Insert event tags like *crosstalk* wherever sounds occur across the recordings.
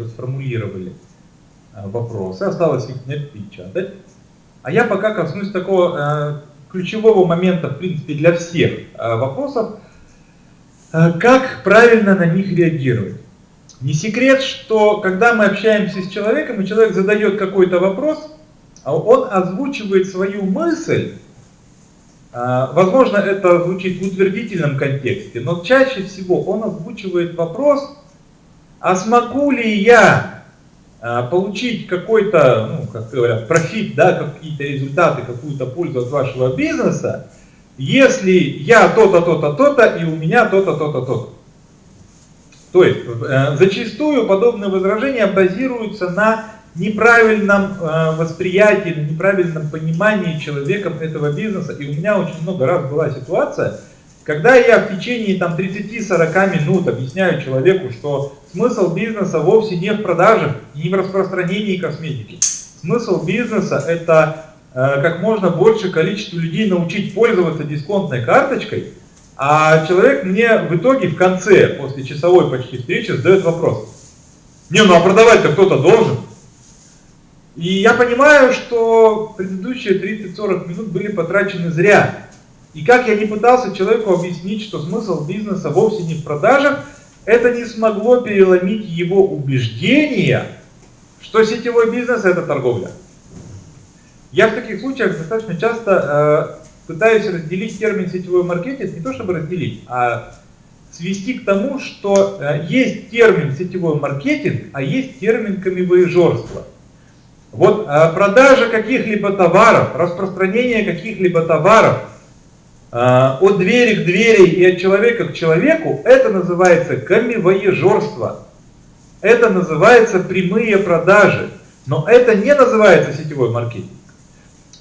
уже сформулировали э, вопросы, осталось их напечатать. А я пока коснусь такого э, ключевого момента, в принципе, для всех э, вопросов, как правильно на них реагировать. Не секрет, что когда мы общаемся с человеком, и человек задает какой-то вопрос, а он озвучивает свою мысль, а, возможно, это звучит в утвердительном контексте, но чаще всего он озвучивает вопрос, а смогу ли я а, получить какой-то, ну, как говорят, профит, да, какие-то результаты, какую-то пользу от вашего бизнеса, если я то-то, то-то, то-то, и у меня то-то, то-то, то-то. То есть, э, зачастую подобные возражения базируются на неправильном э, восприятии, на неправильном понимании человеком этого бизнеса. И у меня очень много раз была ситуация, когда я в течение там 30-40 минут объясняю человеку, что смысл бизнеса вовсе не в продаже, не в распространении косметики. Смысл бизнеса это э, как можно больше количество людей научить пользоваться дисконтной карточкой, а человек мне в итоге в конце, после часовой почти встречи, задает вопрос. Не, ну а продавать-то кто-то должен. И я понимаю, что предыдущие 30-40 минут были потрачены зря. И как я не пытался человеку объяснить, что смысл бизнеса вовсе не в продажах, это не смогло переломить его убеждение, что сетевой бизнес это торговля. Я в таких случаях достаточно часто э, пытаюсь разделить термин сетевой маркетинг, не то чтобы разделить, а свести к тому, что э, есть термин сетевой маркетинг, а есть термин камевоежорство. Вот э, продажа каких-либо товаров, распространение каких-либо товаров от двери к двери и от человека к человеку, это называется камевоежорство. Это называется прямые продажи. Но это не называется сетевой маркетинг.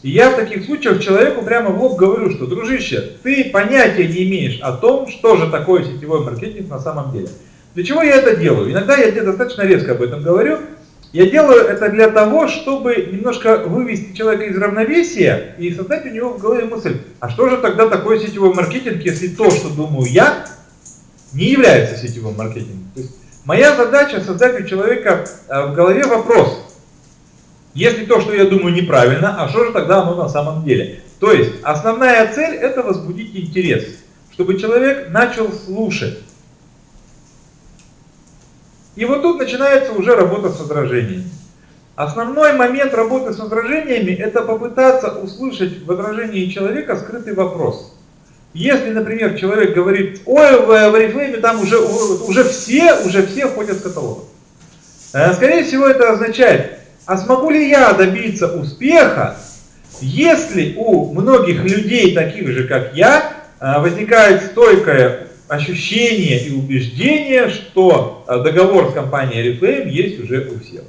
И я в таких случаях человеку прямо в лоб говорю, что, дружище, ты понятия не имеешь о том, что же такое сетевой маркетинг на самом деле. Для чего я это делаю? Иногда я тебе достаточно резко об этом говорю, я делаю это для того, чтобы немножко вывести человека из равновесия и создать у него в голове мысль, а что же тогда такое сетевой маркетинг, если то, что думаю я, не является сетевым маркетингом. То есть моя задача создать у человека э, в голове вопрос, если то, что я думаю, неправильно, а что же тогда оно на самом деле? То есть основная цель это возбудить интерес, чтобы человек начал слушать. И вот тут начинается уже работа с возражениями. Основной момент работы с возражениями – это попытаться услышать в возражении человека скрытый вопрос. Если, например, человек говорит, ой, в Oriflame там уже, уже все, уже все ходят в каталог. Э, скорее всего, это означает, а смогу ли я добиться успеха, если у многих людей, таких же, как я, э, возникает стойкое ощущение и убеждение, что э, договор с компанией Reflame есть уже у всех.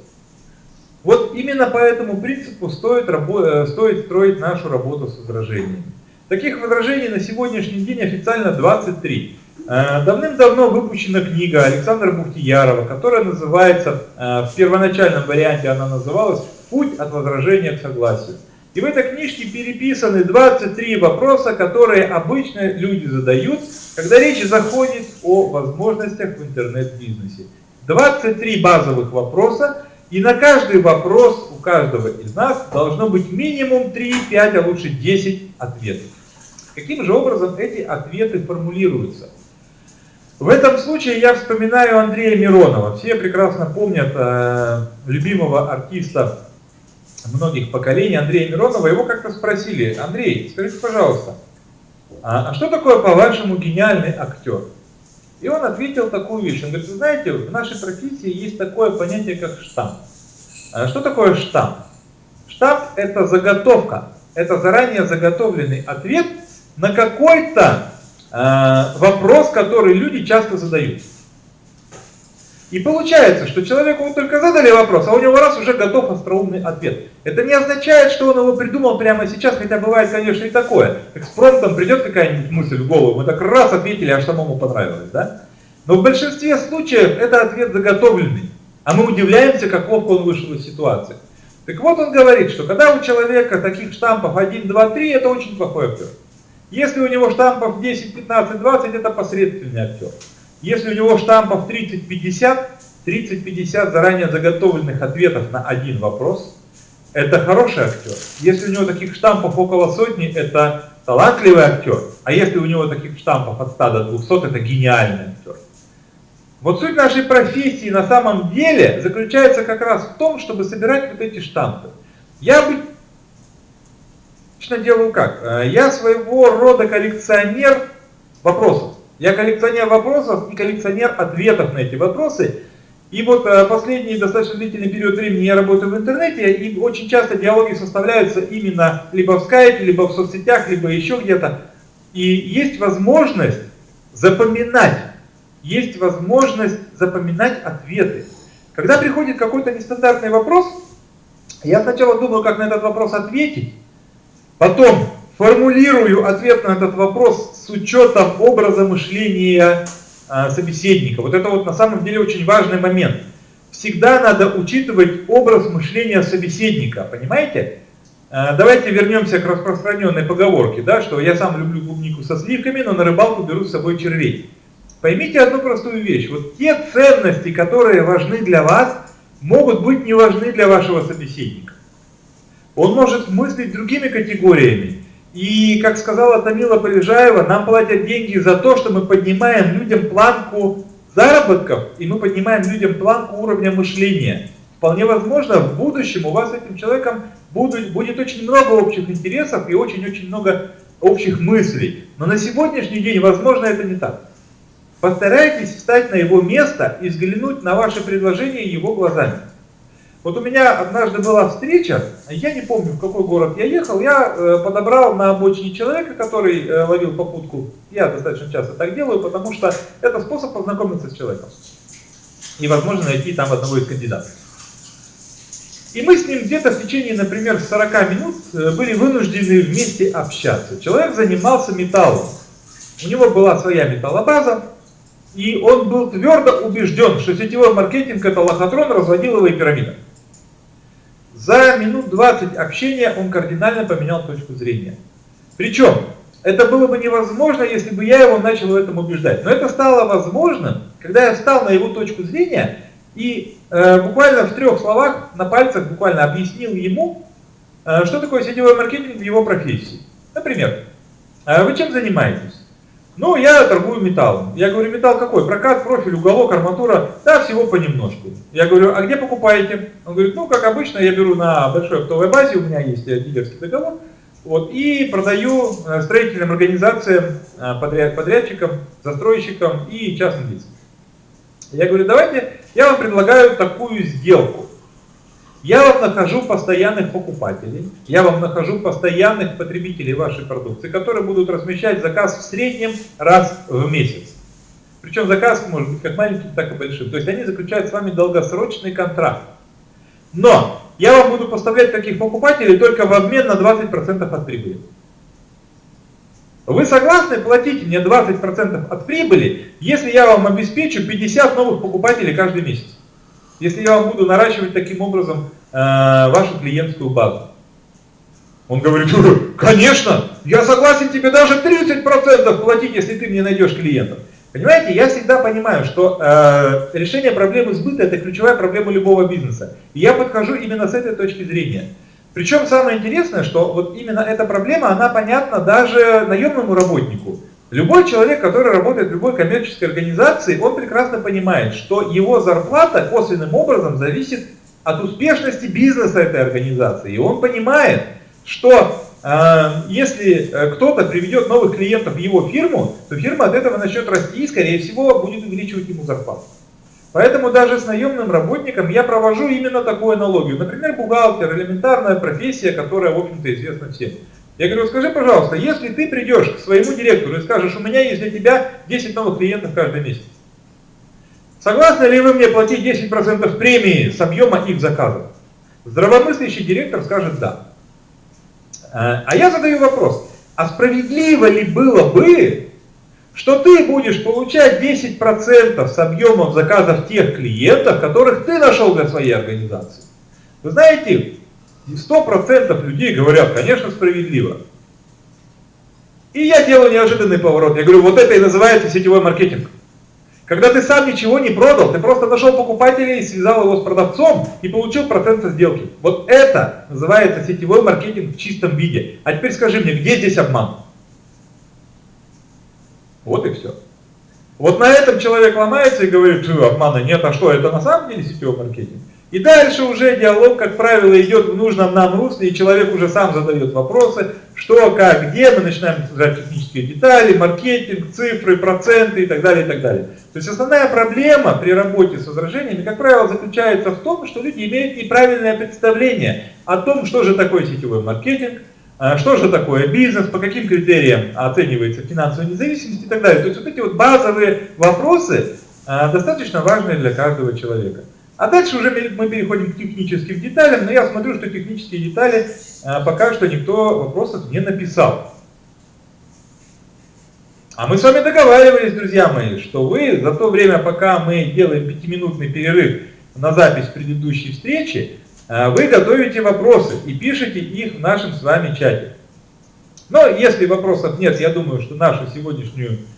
Вот именно по этому принципу стоит, э, стоит строить нашу работу с возражениями. Таких возражений на сегодняшний день официально 23. Э, давным-давно выпущена книга Александра Бухтиярова, которая называется, в первоначальном варианте она называлась «Путь от возражения к согласию». И в этой книжке переписаны 23 вопроса, которые обычно люди задают, когда речь заходит о возможностях в интернет-бизнесе. 23 базовых вопроса, и на каждый вопрос у каждого из нас должно быть минимум 3, 5, а лучше 10 ответов. Каким же образом эти ответы формулируются? В этом случае я вспоминаю Андрея Миронова. Все прекрасно помнят э, любимого артиста многих поколений Андрея Миронова, его как-то спросили, Андрей, скажите, пожалуйста, а, а что такое, по-вашему, гениальный актер? И он ответил такую вещь, он говорит, вы знаете, в нашей профессии есть такое понятие, как штамп. А что такое штамп? Штамп – это заготовка, это заранее заготовленный ответ на какой-то э, вопрос, который люди часто задают. И получается, что человеку вы только задали вопрос, а у него раз уже готов остроумный ответ. Это не означает, что он его придумал прямо сейчас, хотя бывает, конечно, и такое. Экспромтом придет какая-нибудь мысль в голову, мы так раз ответили, а самому понравилось, да? Но в большинстве случаев это ответ заготовленный, а мы удивляемся, как ловко он вышел из ситуации. Так вот он говорит, что когда у человека таких штампов 1, 2, 3, это очень плохой актер. Если у него штампов 10, 15, 20, это посредственный актер. Если у него штампов 30-50, 30-50 заранее заготовленных ответов на один вопрос, это хороший актер. Если у него таких штампов около сотни, это талантливый актер. А если у него таких штампов от 100 до 200, это гениальный актер. Вот суть нашей профессии на самом деле заключается как раз в том, чтобы собирать вот эти штампы. Я обычно делаю как? Э, я своего рода коллекционер вопросов. Я коллекционер вопросов и коллекционер ответов на эти вопросы. И вот э, последний достаточно длительный период времени я работаю в интернете, и очень часто диалоги составляются именно либо в скайпе, либо в соцсетях, либо еще где-то. И есть возможность запоминать, есть возможность запоминать ответы. Когда приходит какой-то нестандартный вопрос, я сначала думаю, как на этот вопрос ответить, потом формулирую ответ на этот вопрос учетом образа мышления а, собеседника. Вот это вот на самом деле очень важный момент. Всегда надо учитывать образ мышления собеседника, понимаете? А, давайте вернемся к распространенной поговорке, да, что я сам люблю клубнику со сливками, но на рыбалку беру с собой червей. Поймите одну простую вещь. Вот те ценности, которые важны для вас, могут быть не важны для вашего собеседника. Он может мыслить другими категориями. И, как сказала Тамила Полежаева, нам платят деньги за то, что мы поднимаем людям планку заработков, и мы поднимаем людям планку уровня мышления. Вполне возможно, в будущем у вас с этим человеком будет, будет очень много общих интересов и очень-очень много общих мыслей. Но на сегодняшний день, возможно, это не так. Постарайтесь встать на его место и взглянуть на ваше предложение его глазами. Вот у меня однажды была встреча, я не помню, в какой город я ехал, я э, подобрал на обочине человека, который э, ловил попутку. Я достаточно часто так делаю, потому что это способ познакомиться с человеком. И, возможно, найти там одного из кандидатов. И мы с ним где-то в течение, например, 40 минут э, были вынуждены вместе общаться. Человек занимался металлом. У него была своя металлобаза, и он был твердо убежден, что сетевой маркетинг это лохотрон, разводиловая пирамида. За минут 20 общения он кардинально поменял точку зрения. Причем, это было бы невозможно, если бы я его начал в этом убеждать. Но это стало возможным, когда я встал на его точку зрения и э, буквально в трех словах, на пальцах буквально объяснил ему, э, что такое сетевой маркетинг в его профессии. Например, э, вы чем занимаетесь? Ну, я торгую металлом. Я говорю, металл какой? Прокат, профиль, уголок, арматура. Да, всего понемножку. Я говорю, а где покупаете? Он говорит, ну, как обычно, я беру на большой оптовой базе, у меня есть дилерский договор. Вот, и продаю э, строительным организациям, э, подряд, подрядчикам, застройщикам и частным лицам. Я говорю, давайте, я вам предлагаю такую сделку. Я вам нахожу постоянных покупателей, я вам нахожу постоянных потребителей вашей продукции, которые будут размещать заказ в среднем раз в месяц. Причем заказ может быть как маленьким, так и большим. То есть они заключают с вами долгосрочный контракт. Но я вам буду поставлять таких покупателей только в обмен на 20% от прибыли. Вы согласны платить мне 20% от прибыли, если я вам обеспечу 50 новых покупателей каждый месяц? Если я вам буду наращивать таким образом э, вашу клиентскую базу? Он говорит, конечно, я согласен тебе даже 30% платить, если ты мне найдешь клиентов. Понимаете, я всегда понимаю, что э, решение проблемы сбыта это ключевая проблема любого бизнеса. И я подхожу именно с этой точки зрения. Причем самое интересное, что вот именно эта проблема, она понятна даже наемному работнику. Любой человек, который работает в любой коммерческой организации, он прекрасно понимает, что его зарплата косвенным образом зависит от успешности бизнеса этой организации. И он понимает, что э, если э, кто-то приведет новых клиентов в его фирму, то фирма от этого начнет расти и, скорее всего, будет увеличивать ему зарплату. Поэтому даже с наемным работником я провожу именно такую аналогию. Например, бухгалтер, элементарная профессия, которая, в общем-то, известна всем. Я говорю, скажи, пожалуйста, если ты придешь к своему директору и скажешь, у меня есть для тебя 10 новых клиентов каждый месяц, согласны ли вы мне платить 10% премии с объема их заказов? Здравомыслящий директор скажет да. А, а я задаю вопрос, а справедливо ли было бы, что ты будешь получать 10% с объемом заказов тех клиентов, которых ты нашел для своей организации? Вы знаете, и 100% людей говорят, конечно, справедливо. И я делаю неожиданный поворот. Я говорю, вот это и называется сетевой маркетинг. Когда ты сам ничего не продал, ты просто нашел покупателя и связал его с продавцом и получил процент со сделки. Вот это называется сетевой маркетинг в чистом виде. А теперь скажи мне, где здесь обман? Вот и все. Вот на этом человек ломается и говорит, что обмана нет, а что, это на самом деле сетевой маркетинг? И дальше уже диалог, как правило, идет в нужном нам русле, и человек уже сам задает вопросы, что, как, где, мы начинаем обсуждать технические детали, маркетинг, цифры, проценты и так далее, и так далее. То есть основная проблема при работе с возражениями, как правило, заключается в том, что люди имеют неправильное представление о том, что же такое сетевой маркетинг, а, что же такое бизнес, по каким критериям оценивается финансовая независимость и так далее. То есть вот эти вот базовые вопросы а, достаточно важные для каждого человека. А дальше уже мы переходим к техническим деталям, но я смотрю, что технические детали а, пока что никто вопросов не написал. А мы с вами договаривались, друзья мои, что вы за то время, пока мы делаем пятиминутный перерыв на запись предыдущей встречи, а, вы готовите вопросы и пишите их в нашем с вами чате. Но если вопросов нет, я думаю, что нашу сегодняшнюю Э,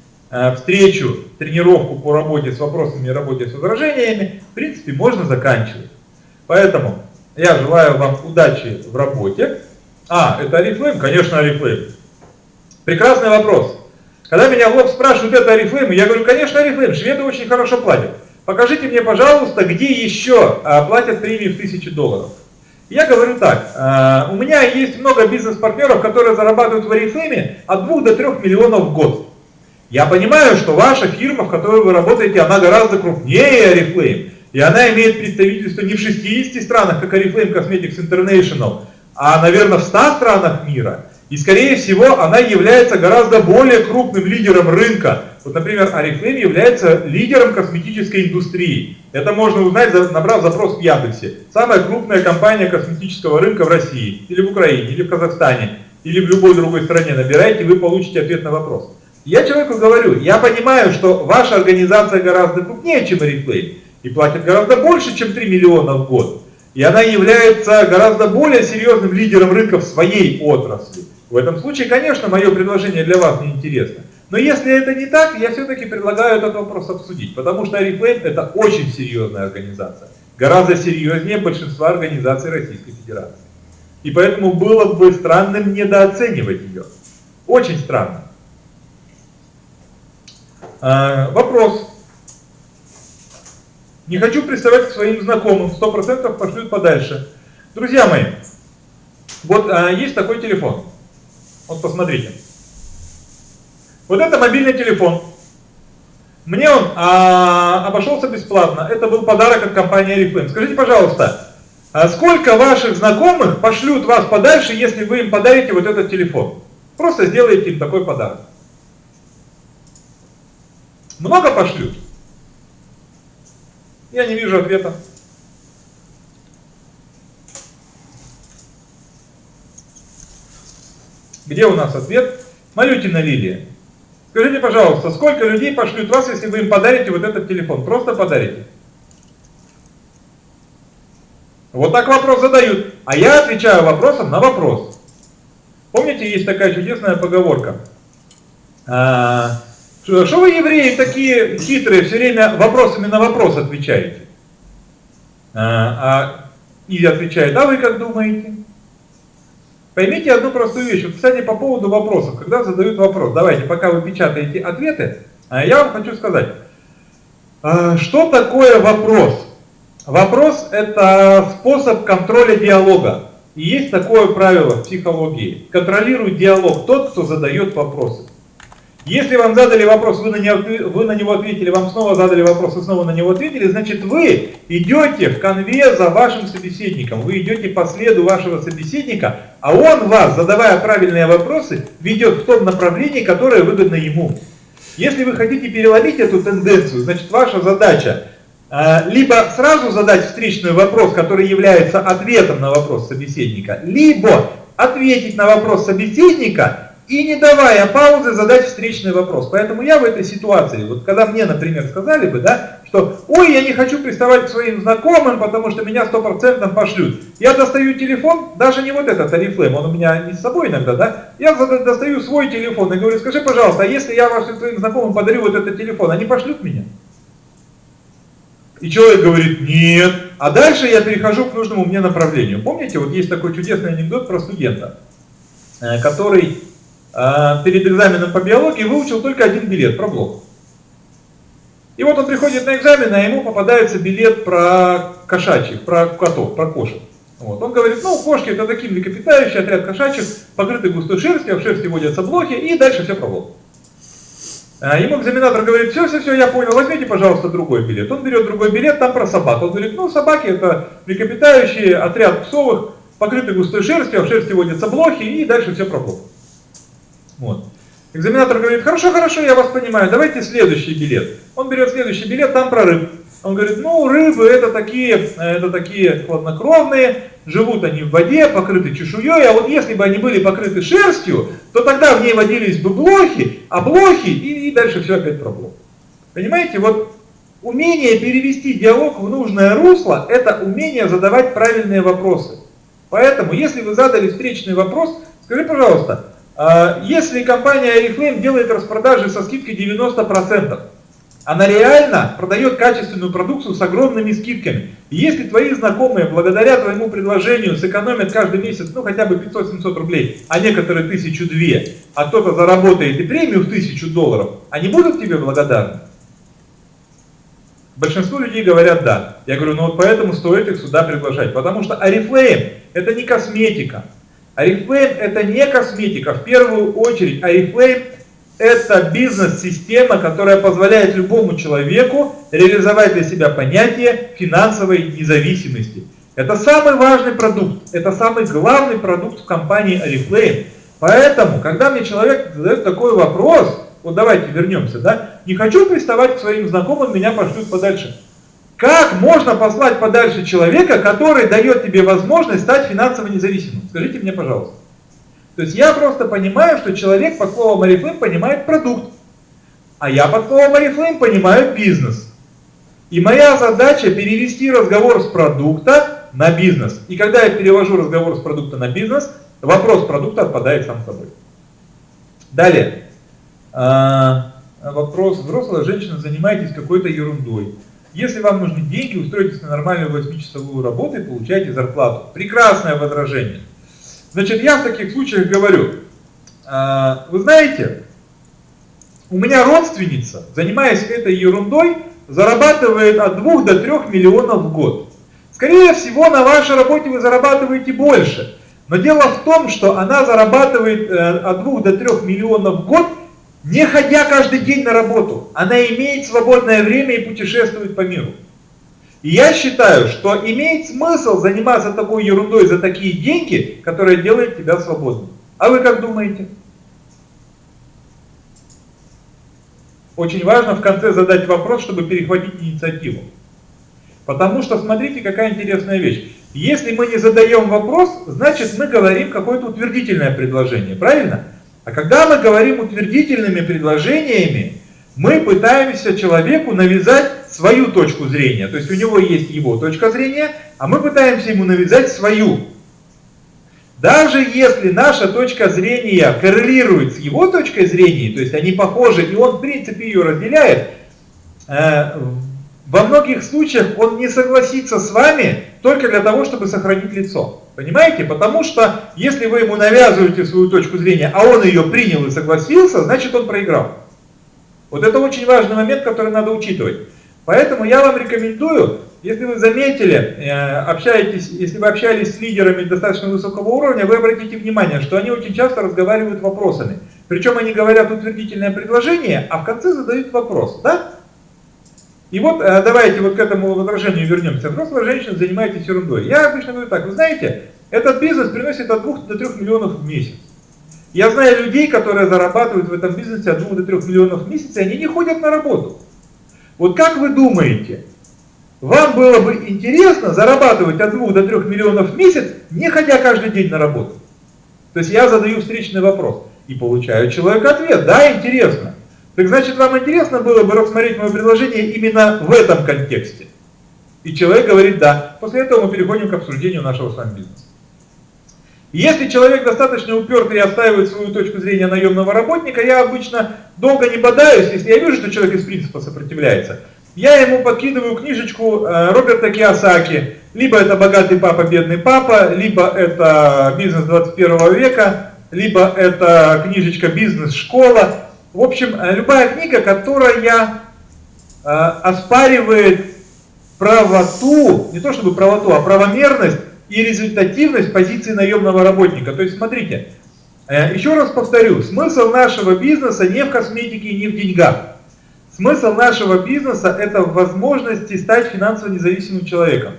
встречу, тренировку по работе с вопросами и работе с возражениями, в принципе, можно заканчивать. Поэтому я желаю вам удачи в работе. А, это Oriflame? Конечно, Oriflame. Прекрасный вопрос. Когда меня в лоб спрашивают, это Oriflame, я говорю, конечно, Oriflame, шведы очень хорошо платят. Покажите мне, пожалуйста, где еще а, платят премии в 1000 долларов. Я говорю так, а, у меня есть много бизнес-партнеров, которые зарабатывают в Oriflame от 2 до 3 миллионов в год. Я понимаю, что ваша фирма, в которой вы работаете, она гораздо крупнее Oriflame. И она имеет представительство не в 60 странах, как Oriflame Cosmetics International, а, наверное, в 100 странах мира. И, скорее всего, она является гораздо более крупным лидером рынка. Вот, например, Oriflame является лидером косметической индустрии. Это можно узнать, набрав запрос в Яндексе. Самая крупная компания косметического рынка в России, или в Украине, или в Казахстане, или в любой другой стране. Набирайте, вы получите ответ на вопрос. Я человеку говорю, я понимаю, что ваша организация гораздо крупнее, чем Oriflame, и платит гораздо больше, чем 3 миллиона в год. И она является гораздо более серьезным лидером рынка в своей отрасли. В этом случае, конечно, мое предложение для вас не интересно. Но если это не так, я все-таки предлагаю этот вопрос обсудить, потому что Oriflame это очень серьезная организация. Гораздо серьезнее большинства организаций Российской Федерации. И поэтому было бы странным недооценивать ее. Очень странно. А, вопрос. Не хочу приставать к своим знакомым, 100% пошлют подальше. Друзья мои, вот а, есть такой телефон. Вот посмотрите. Вот это мобильный телефон. Мне он а, обошелся бесплатно. Это был подарок от компании Oriflame. Скажите, пожалуйста, а сколько ваших знакомых пошлют вас подальше, если вы им подарите вот этот телефон? Просто сделайте им такой подарок. Много пошлют? Я не вижу ответа. Где у нас ответ? Малютина Лилия. Скажите, пожалуйста, сколько людей пошлют вас, если вы им подарите вот этот телефон? Просто подарите. Вот так вопрос задают. А я отвечаю вопросом на вопрос. Помните, есть такая чудесная поговорка. А, что вы, евреи, такие хитрые, все время вопросами на вопрос отвечаете? А, а, и отвечает, а вы как думаете? Поймите одну простую вещь. Вот, кстати, по поводу вопросов. Когда задают вопрос, давайте, пока вы печатаете ответы, а я вам хочу сказать, а, что такое вопрос? Вопрос – это способ контроля диалога. И есть такое правило в психологии. Контролирует диалог тот, кто задает вопросы. Если вам задали вопрос, вы на, него, вы на него ответили, вам снова задали вопрос, вы снова на него ответили, значит вы идете в конве за вашим собеседником, вы идете по следу вашего собеседника, а он вас, задавая правильные вопросы, ведет в том направлении, которое выгодно ему. Если вы хотите переломить эту тенденцию, значит ваша задача а, либо сразу задать встречный вопрос, который является ответом на вопрос собеседника, либо ответить на вопрос собеседника и не давая паузы задать встречный вопрос. Поэтому я в этой ситуации, вот когда мне, например, сказали бы, да, что ой, я не хочу приставать к своим знакомым, потому что меня стопроцентно пошлют. Я достаю телефон, даже не вот этот Oriflame, он у меня не с собой иногда, да, я достаю свой телефон и говорю, скажи, пожалуйста, а если я вашим своим знакомым подарю вот этот телефон, они пошлют меня? И человек говорит, нет. А дальше я перехожу к нужному мне направлению. Помните, вот есть такой чудесный анекдот про студента, э, который перед экзаменом по биологии выучил только один билет про блок. И вот он приходит на экзамен, а ему попадается билет про кошачьих, про котов, про кошек. Вот. Он говорит, ну, кошки это такие млекопитающие, отряд кошачьих, покрытый густой шерстью, а в шерсти водятся блохи, и дальше все про блок. А, ему экзаменатор говорит, все, все, все, я понял, возьмите, пожалуйста, другой билет. Он берет другой билет, там про собак. Он говорит, ну, собаки это млекопитающие, отряд псовых, покрытый густой шерстью, а в шерсти водятся блохи, и дальше все про блок. Вот. Экзаменатор говорит, хорошо, хорошо, я вас понимаю, давайте следующий билет. Он берет следующий билет, там про рыб. Он говорит, ну, рыбы это такие, это такие хладнокровные, живут они в воде, покрыты чешуей, а вот если бы они были покрыты шерстью, то тогда в ней водились бы блохи, а блохи, и, и дальше все опять про блох. Понимаете, вот умение перевести диалог в нужное русло, это умение задавать правильные вопросы. Поэтому, если вы задали встречный вопрос, скажи, пожалуйста, если компания Oriflame делает распродажи со скидкой 90%, она реально продает качественную продукцию с огромными скидками. И если твои знакомые благодаря твоему предложению сэкономят каждый месяц, ну хотя бы 500-700 рублей, а некоторые тысячу две, а кто-то заработает и премию в тысячу долларов, они будут тебе благодарны? Большинство людей говорят да. Я говорю, ну вот поэтому стоит их сюда приглашать. Потому что Oriflame это не косметика. Oriflame это не косметика. В первую очередь Oriflame это бизнес-система, которая позволяет любому человеку реализовать для себя понятие финансовой независимости. Это самый важный продукт, это самый главный продукт в компании Oriflame. Поэтому, когда мне человек задает такой вопрос, вот давайте вернемся, да, не хочу приставать к своим знакомым, меня пошлют подальше. Как можно послать подальше человека, который дает тебе возможность стать финансово независимым? Скажите мне, пожалуйста. То есть я просто понимаю, что человек под словом Oriflame понимает продукт, а я под словом Oriflame понимаю бизнес. И моя задача перевести разговор с продукта на бизнес. И когда я перевожу разговор с продукта на бизнес, вопрос продукта отпадает сам собой. Далее. А, вопрос. Взрослая женщина, занимаетесь какой-то ерундой. Если вам нужны деньги, устройтесь на нормальную 8-часовую работу и получайте зарплату. Прекрасное возражение. Значит, я в таких случаях говорю, «А, вы знаете, у меня родственница, занимаясь этой ерундой, зарабатывает от 2 до 3 миллионов в год. Скорее всего, на вашей работе вы зарабатываете больше. Но дело в том, что она зарабатывает э, от 2 до 3 миллионов в год, не ходя каждый день на работу. Она имеет свободное время и путешествует по миру. И я считаю, что имеет смысл заниматься такой ерундой за такие деньги, которые делают тебя свободным. А вы как думаете? Очень важно в конце задать вопрос, чтобы перехватить инициативу. Потому что смотрите, какая интересная вещь. Если мы не задаем вопрос, значит мы говорим какое-то утвердительное предложение, правильно? А когда мы говорим утвердительными предложениями, мы пытаемся человеку навязать свою точку зрения. То есть у него есть его точка зрения, а мы пытаемся ему навязать свою. Даже если наша точка зрения коррелирует с его точкой зрения, то есть они похожи, и он в принципе ее разделяет, э, во многих случаях он не согласится с вами только для того, чтобы сохранить лицо. Понимаете? Потому что если вы ему навязываете свою точку зрения, а он ее принял и согласился, значит он проиграл. Вот это очень важный момент, который надо учитывать. Поэтому я вам рекомендую, если вы заметили, э, общаетесь, если вы общались с лидерами достаточно высокого уровня, вы обратите внимание, что они очень часто разговаривают вопросами. Причем они говорят утвердительное предложение, а в конце задают вопрос. Да? И вот э, давайте вот к этому возражению вернемся. Взрослая женщина занимаетесь ерундой. Я обычно говорю так, вы знаете, этот бизнес приносит от 2 до 3 миллионов в месяц. Я знаю людей, которые зарабатывают в этом бизнесе от 2 до 3 миллионов в месяц, и они не ходят на работу. Вот как вы думаете, вам было бы интересно зарабатывать от 2 до 3 миллионов в месяц, не ходя каждый день на работу? То есть я задаю встречный вопрос и получаю человек ответ, да, интересно. Так значит, вам интересно было бы рассмотреть мое предложение именно в этом контексте? И человек говорит да. После этого мы переходим к обсуждению нашего с вами бизнеса. Если человек достаточно упертый и отстаивает свою точку зрения наемного работника, я обычно долго не бодаюсь, если я вижу, что человек из принципа сопротивляется. я ему подкидываю книжечку э, Роберта Киосаки, либо это «Богатый папа, бедный папа», либо это «Бизнес 21 века», либо это книжечка «Бизнес-школа». В общем, любая книга, которая э, оспаривает правоту, не то чтобы правоту, а правомерность и результативность позиции наемного работника. То есть, смотрите, э, еще раз повторю, смысл нашего бизнеса не в косметике и не в деньгах. Смысл нашего бизнеса – это возможности стать финансово независимым человеком.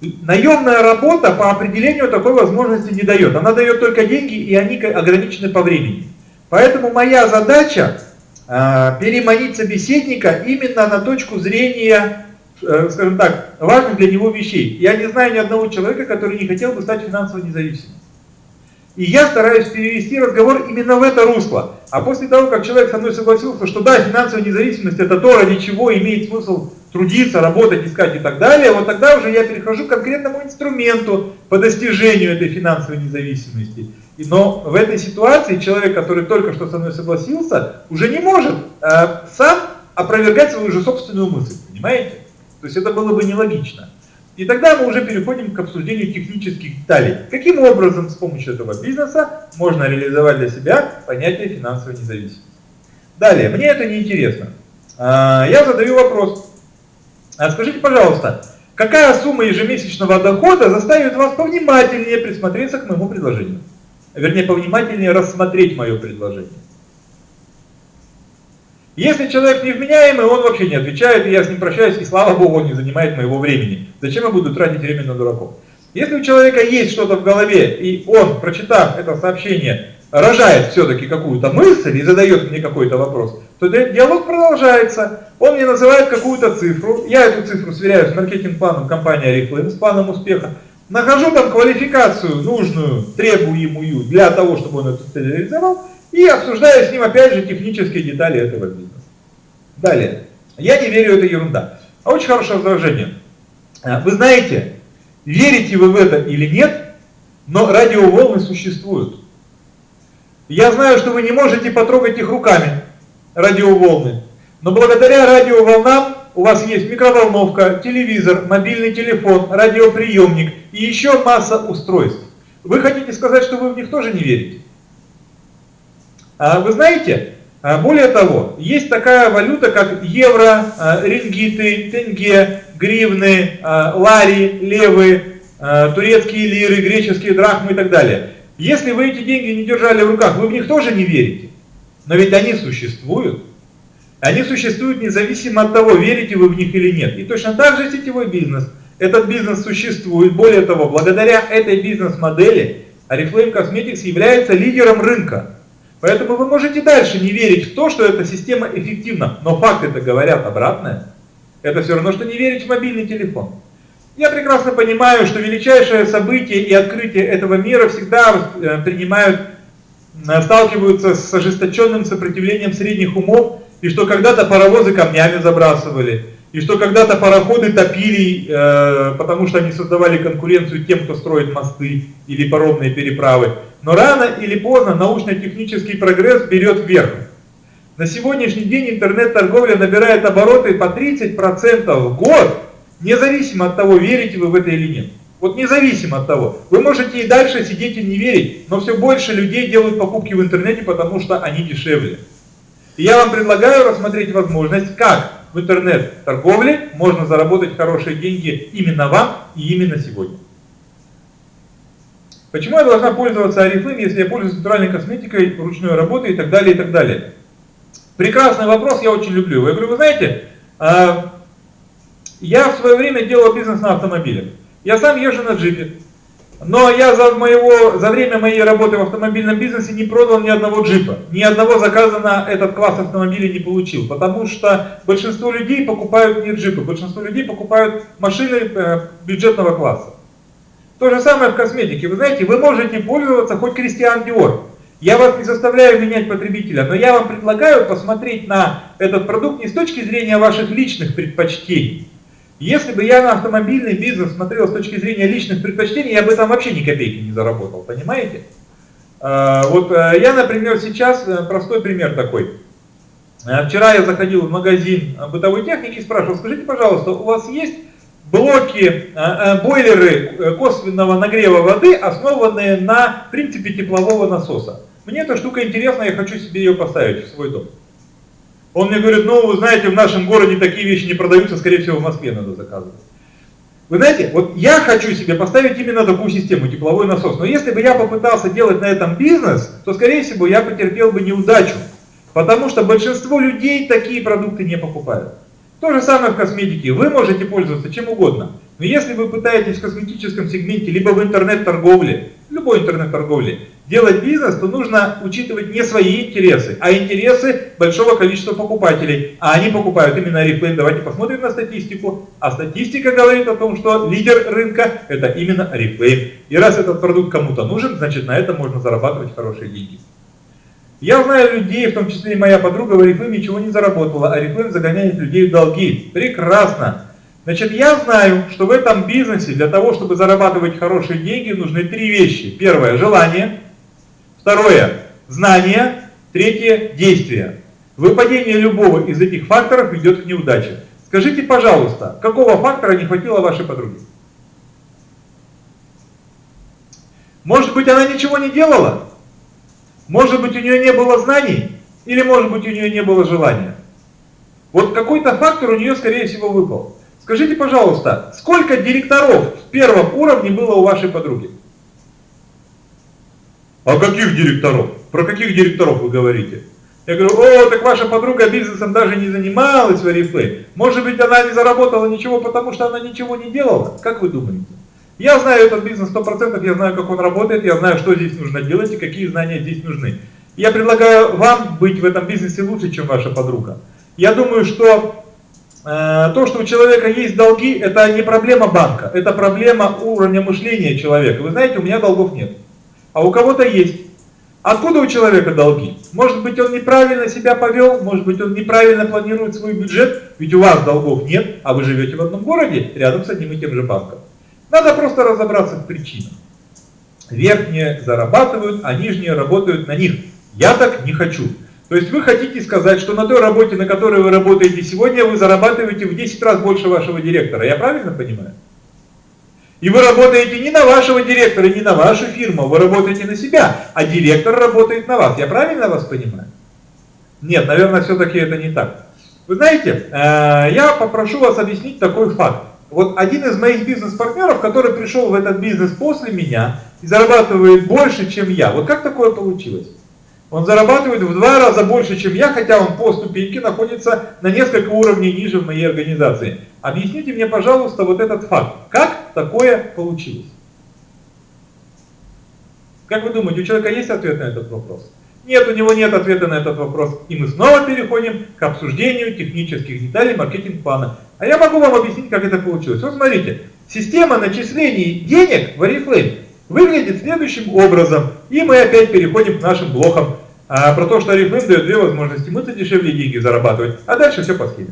Наемная работа по определению такой возможности не дает. Она дает только деньги, и они ограничены по времени. Поэтому моя задача э, переманить собеседника именно на точку зрения, э, скажем так, важных для него вещей. Я не знаю ни одного человека, который не хотел бы стать финансово независимым. И я стараюсь перевести разговор именно в это русло. А после того, как человек со мной согласился, что да, финансовая независимость это то, ради чего имеет смысл трудиться, работать, искать и так далее, вот тогда уже я перехожу к конкретному инструменту по достижению этой финансовой независимости. Но в этой ситуации человек, который только что со мной согласился, уже не может э, сам опровергать свою же собственную мысль, понимаете? То есть это было бы нелогично. И тогда мы уже переходим к обсуждению технических деталей. Каким образом с помощью этого бизнеса можно реализовать для себя понятие финансовой независимости. Далее, мне это не интересно. А, я задаю вопрос. А скажите, пожалуйста, какая сумма ежемесячного дохода заставит вас повнимательнее присмотреться к моему предложению? Вернее, повнимательнее рассмотреть мое предложение. Если человек невменяемый, он вообще не отвечает, и я с ним прощаюсь, и слава богу, он не занимает моего времени. Зачем я буду тратить время на дураков? Если у человека есть что-то в голове, и он, прочитав это сообщение, рожает все-таки какую-то мысль и задает мне какой-то вопрос, то диалог продолжается. Он мне называет какую-то цифру, я эту цифру сверяю с маркетинг-планом компании Oriflame, с планом успеха, нахожу там квалификацию нужную, требуемую для того, чтобы он эту цель реализовал, и обсуждаю с ним опять же технические детали этого бизнеса. Далее. Я не верю, это ерунда. А очень хорошее возражение. А, вы знаете, верите вы в это или нет, но радиоволны существуют. Я знаю, что вы не можете потрогать их руками, радиоволны. Но благодаря радиоволнам у вас есть микроволновка, телевизор, мобильный телефон, радиоприемник и еще масса устройств. Вы хотите сказать, что вы в них тоже не верите? А вы знаете, а, более того, есть такая валюта, как евро, а, рингиты, тенге, гривны, лари, левы, турецкие лиры, греческие драхмы и так далее. Если вы эти деньги не держали в руках, вы в них тоже не верите. Но ведь они существуют. Они существуют независимо от того, верите вы в них или нет. И точно так же сетевой бизнес. Этот бизнес существует. Более того, благодаря этой бизнес-модели Oriflame Cosmetics является лидером рынка. Поэтому вы можете дальше не верить в то, что эта система эффективна, но факты-то говорят обратное. Это все равно, что не верить в мобильный телефон. Я прекрасно понимаю, что величайшее событие и открытие этого мира всегда э, принимают, э, сталкиваются с ожесточенным сопротивлением средних умов, и что когда-то паровозы камнями забрасывали, и что когда-то пароходы топили, э, потому что они создавали конкуренцию тем, кто строит мосты или паромные переправы. Но рано или поздно научно-технический прогресс берет вверх. На сегодняшний день интернет-торговля набирает обороты по 30% в год, независимо от того, верите вы в это или нет. Вот независимо от того. Вы можете и дальше сидеть и не верить, но все больше людей делают покупки в интернете, потому что они дешевле. Я вам предлагаю рассмотреть возможность, как в интернет-торговле можно заработать хорошие деньги именно вам и именно сегодня. Почему я должна пользоваться Oriflame, если я пользуюсь натуральной косметикой, ручной работой и так далее, и так далее? Прекрасный вопрос, я очень люблю. Я говорю, вы знаете, а, я в свое время делал бизнес на автомобилях. Я сам езжу на джипе. Но я за, моего, за время моей работы в автомобильном бизнесе не продал ни одного джипа. Ни одного заказа на этот класс автомобилей не получил. Потому что большинство людей покупают не джипы. Большинство людей покупают машины э, бюджетного класса. То же самое в косметике. Вы знаете, вы можете пользоваться хоть Кристиан Диор. Я вас не заставляю менять потребителя, но я вам предлагаю посмотреть на этот продукт не с точки зрения ваших личных предпочтений, если бы я на автомобильный бизнес смотрел с точки зрения личных предпочтений, я бы там вообще ни копейки не заработал, понимаете? А, вот э, я, например, сейчас, э, простой пример такой. Э, вчера я заходил в магазин бытовой техники и спрашивал, скажите, пожалуйста, у вас есть блоки, бойлеры косвенного нагрева воды, основанные на принципе теплового насоса? Мне эта штука интересна, я хочу себе ее поставить в свой дом. Он мне говорит, ну, вы знаете, в нашем городе такие вещи не продаются, скорее всего, в Москве надо заказывать. Вы знаете, вот я хочу себе поставить именно такую систему, тепловой насос. Но если бы я попытался делать на этом бизнес, то, скорее всего, я потерпел бы неудачу. Потому что большинство людей такие продукты не покупают. То же самое в косметике. Вы можете пользоваться чем угодно. Но если вы пытаетесь в косметическом сегменте, либо в интернет-торговле, любой интернет-торговле, делать бизнес, то нужно учитывать не свои интересы, а интересы большого количества покупателей. А они покупают именно Oriflame. Давайте посмотрим на статистику. А статистика говорит о том, что лидер рынка это именно Oriflame. И раз этот продукт кому-то нужен, значит на этом можно зарабатывать хорошие деньги. Я знаю людей, в том числе и моя подруга в Oriflame ничего не заработала, а Oriflame загоняет людей в долги. Прекрасно. Значит, я знаю, что в этом бизнесе для того, чтобы зарабатывать хорошие деньги, нужны три вещи. Первое – желание. Второе – знание. Третье – действие. Выпадение любого из этих факторов ведет к неудаче. Скажите, пожалуйста, какого фактора не хватило вашей подруге? Может быть, она ничего не делала? Может быть, у нее не было знаний? Или, может быть, у нее не было желания? Вот какой-то фактор у нее, скорее всего, выпал. Скажите, пожалуйста, сколько директоров в первом уровне было у вашей подруги? А каких директоров? Про каких директоров вы говорите? Я говорю, о, так ваша подруга бизнесом даже не занималась в Oriflame. Может быть, она не заработала ничего, потому что она ничего не делала? Как вы думаете? Я знаю этот бизнес 100%, я знаю, как он работает, я знаю, что здесь нужно делать и какие знания здесь нужны. Я предлагаю вам быть в этом бизнесе лучше, чем ваша подруга. Я думаю, что то, что у человека есть долги, это не проблема банка, это проблема уровня мышления человека. Вы знаете, у меня долгов нет, а у кого-то есть. Откуда у человека долги? Может быть, он неправильно себя повел, может быть, он неправильно планирует свой бюджет, ведь у вас долгов нет, а вы живете в одном городе, рядом с одним и тем же банком. Надо просто разобраться в причинах. Верхние зарабатывают, а нижние работают на них. Я так не хочу. То есть вы хотите сказать, что на той работе, на которой вы работаете сегодня, вы зарабатываете в 10 раз больше вашего директора. Я правильно понимаю? И вы работаете не на вашего директора, не на вашу фирму, вы работаете на себя, а директор работает на вас. Я правильно вас понимаю? Нет, наверное, все-таки это не так. Вы знаете, э, я попрошу вас объяснить такой факт. Вот один из моих бизнес-партнеров, который пришел в этот бизнес после меня и зарабатывает больше, чем я. Вот как такое получилось? Он зарабатывает в два раза больше, чем я, хотя он по ступеньке находится на несколько уровней ниже в моей организации. Объясните мне, пожалуйста, вот этот факт. Как такое получилось? Как вы думаете, у человека есть ответ на этот вопрос? Нет, у него нет ответа на этот вопрос. И мы снова переходим к обсуждению технических деталей маркетинг-плана. А я могу вам объяснить, как это получилось. Вот смотрите, система начислений денег в Oriflame выглядит следующим образом. И мы опять переходим к нашим блокам а, про то, что Oriflame дает две возможности. Мы-то дешевле деньги зарабатывать, а дальше все по схеме.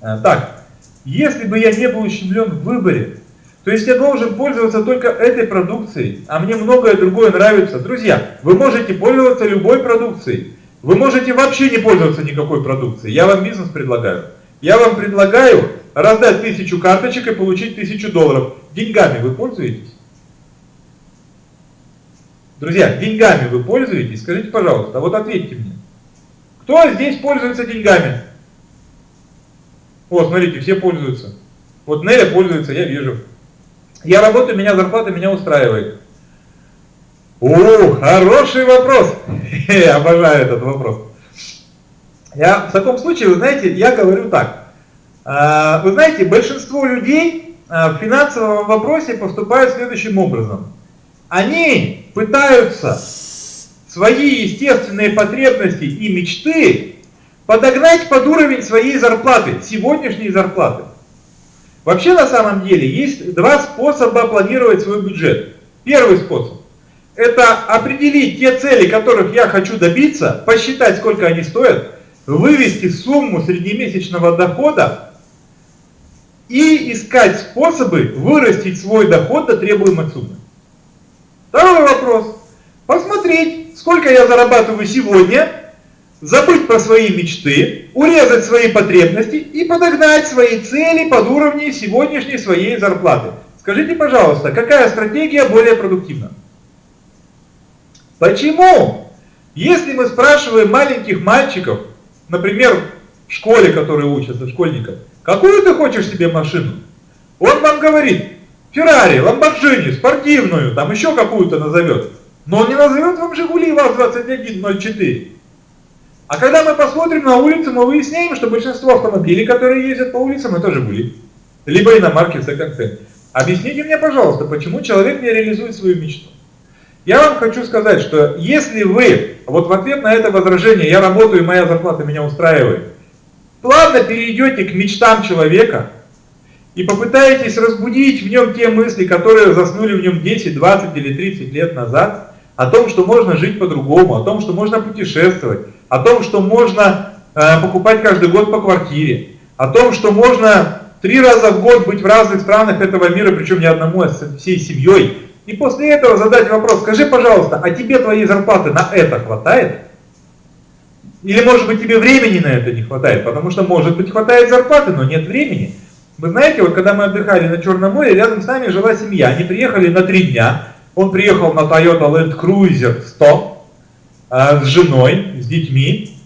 А, так, если бы я не был ущемлен в выборе, то есть я должен пользоваться только этой продукцией, а мне многое другое нравится. Друзья, вы можете пользоваться любой продукцией. Вы можете вообще не пользоваться никакой продукцией. Я вам бизнес предлагаю. Я вам предлагаю раздать тысячу карточек и получить тысячу долларов. Деньгами вы пользуетесь? Друзья, деньгами вы пользуетесь? Скажите, пожалуйста, вот ответьте мне. Кто здесь пользуется деньгами? О, смотрите, все пользуются. Вот Неля пользуется, я вижу. Я работаю, меня зарплата меня устраивает. О, хороший вопрос. *laughs* Обожаю этот вопрос. Я в таком случае, вы знаете, я говорю так. А, вы знаете, большинство людей а, в финансовом вопросе поступают следующим образом. Они пытаются свои естественные потребности и мечты подогнать под уровень своей зарплаты, сегодняшней зарплаты. Вообще на самом деле есть два способа планировать свой бюджет. Первый способ – это определить те цели, которых я хочу добиться, посчитать, сколько они стоят, вывести сумму среднемесячного дохода и искать способы вырастить свой доход до требуемой суммы. Второй вопрос. Посмотреть, сколько я зарабатываю сегодня, забыть про свои мечты, урезать свои потребности и подогнать свои цели под уровни сегодняшней своей зарплаты. Скажите, пожалуйста, какая стратегия более продуктивна? Почему? Если мы спрашиваем маленьких мальчиков, например, в школе, которые учатся, школьников, какую ты хочешь себе машину? Он вам говорит, Феррари, Ламборджини, спортивную, там еще какую-то назовет. Но он не назовет вам Жигули ВАЗ-2104. А когда мы посмотрим на улицу, мы выясняем, что большинство автомобилей, которые ездят по улицам, это Жигули. Либо иномарки в секонд Объясните мне, пожалуйста, почему человек не реализует свою мечту. Я вам хочу сказать, что если вы, вот в ответ на это возражение, я работаю моя зарплата меня устраивает, плавно перейдете к мечтам человека и попытаетесь разбудить в нем те мысли, которые заснули в нем 10, 20 или 30 лет назад, о том, что можно жить по-другому, о том, что можно путешествовать, о том, что можно э, покупать каждый год по квартире, о том, что можно три раза в год быть в разных странах этого мира, причем не одному, а всей семьей. И после этого задать вопрос, скажи, пожалуйста, а тебе твоей зарплаты на это хватает? Или, может быть, тебе времени на это не хватает? Потому что, может быть, хватает зарплаты, но нет времени. Вы знаете, вот когда мы отдыхали на Черном море, рядом с нами жила семья. Они приехали на три дня. Он приехал на Toyota Land Cruiser 100 э, с женой, с детьми.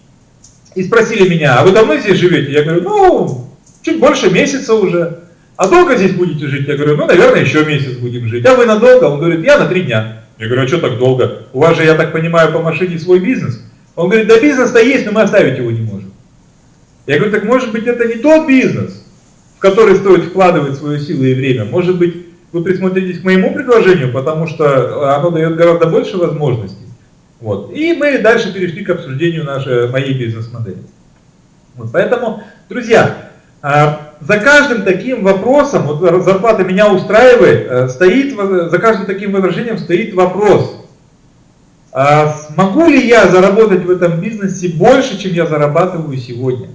И спросили меня, а вы давно здесь живете? Я говорю, ну, чуть больше месяца уже. А долго здесь будете жить? Я говорю, ну, наверное, еще месяц будем жить. А вы надолго? Он говорит, я на три дня. Я говорю, а что так долго? У вас же, я так понимаю, по машине свой бизнес. Он говорит, да бизнес-то есть, но мы оставить его не можем. Я говорю, так может быть это не тот бизнес, в который стоит вкладывать свою силу и время. Может быть, вы присмотритесь к моему предложению, потому что оно дает гораздо больше возможностей. Вот. И мы дальше перешли к обсуждению нашей, моей бизнес-модели. Вот. Поэтому, друзья, а, за каждым таким вопросом, вот зарплата меня устраивает, э, стоит, за каждым таким возражением стоит вопрос, а смогу ли я заработать в этом бизнесе больше, чем я зарабатываю сегодня?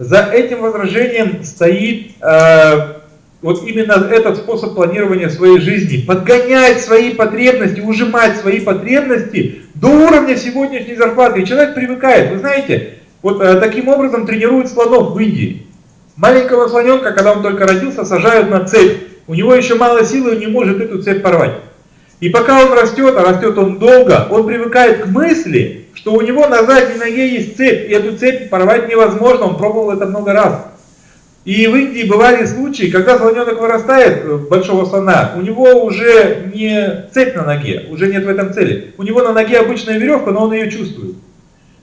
За этим возражением стоит э, вот именно этот способ планирования своей жизни. Подгонять свои потребности, ужимать свои потребности до уровня сегодняшней зарплаты. И человек привыкает. Вы знаете, вот э, таким образом тренируют слонов в Индии. Маленького слоненка, когда он только родился, сажают на цепь. У него еще мало силы, он не может эту цепь порвать. И пока он растет, а растет он долго, он привыкает к мысли, что у него на задней ноге есть цепь, и эту цепь порвать невозможно, он пробовал это много раз. И в Индии бывали случаи, когда слоненок вырастает, э, большого слона, у него уже не цепь на ноге, уже нет в этом цели. У него на ноге обычная веревка, но он ее чувствует.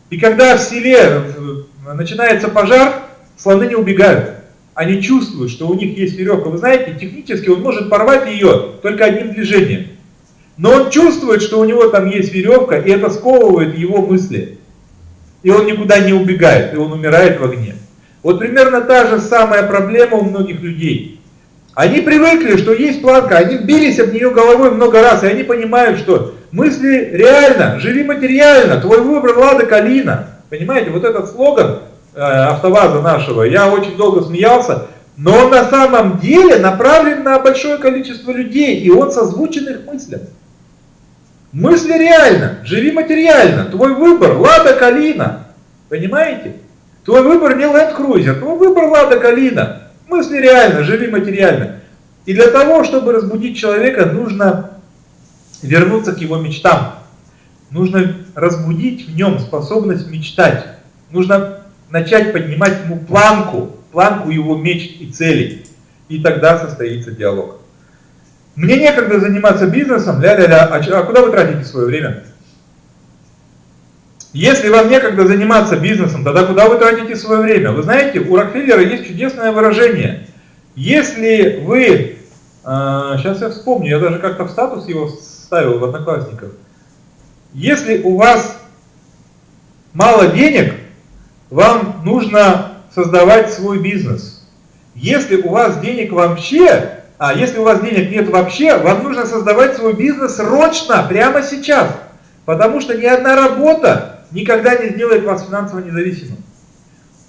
И когда в селе э, начинается пожар, слоны не убегают. Они чувствуют, что у них есть веревка. Вы знаете, технически он может порвать ее только одним движением. Но он чувствует, что у него там есть веревка, и это сковывает его мысли. И он никуда не убегает, и он умирает в огне. Вот примерно та же самая проблема у многих людей. Они привыкли, что есть планка, они бились об нее головой много раз, и они понимают, что мысли реально, живи материально, твой выбор Лада Калина. Понимаете, вот этот слоган э, автоваза нашего, я очень долго смеялся, но он на самом деле направлен на большое количество людей, и он созвучен их мыслям. Мысли реально, живи материально. Твой выбор Лада Калина. Понимаете? Твой выбор не Land Cruiser, твой выбор Лада Калина. Мысли реально, живи материально. И для того, чтобы разбудить человека, нужно вернуться к его мечтам. Нужно разбудить в нем способность мечтать. Нужно начать поднимать ему планку, планку его мечт и целей. И тогда состоится диалог. Мне некогда заниматься бизнесом, ля-ля-ля, а, а куда вы тратите свое время? Если вам некогда заниматься бизнесом, тогда куда вы тратите свое время? Вы знаете, у Рокфеллера есть чудесное выражение. Если вы, э, сейчас я вспомню, я даже как-то в статус его ставил в Одноклассниках. Если у вас мало денег, вам нужно создавать свой бизнес. Если у вас денег вообще а если у вас денег нет вообще, вам нужно создавать свой бизнес срочно, прямо сейчас. Потому что ни одна работа никогда не сделает вас финансово независимым.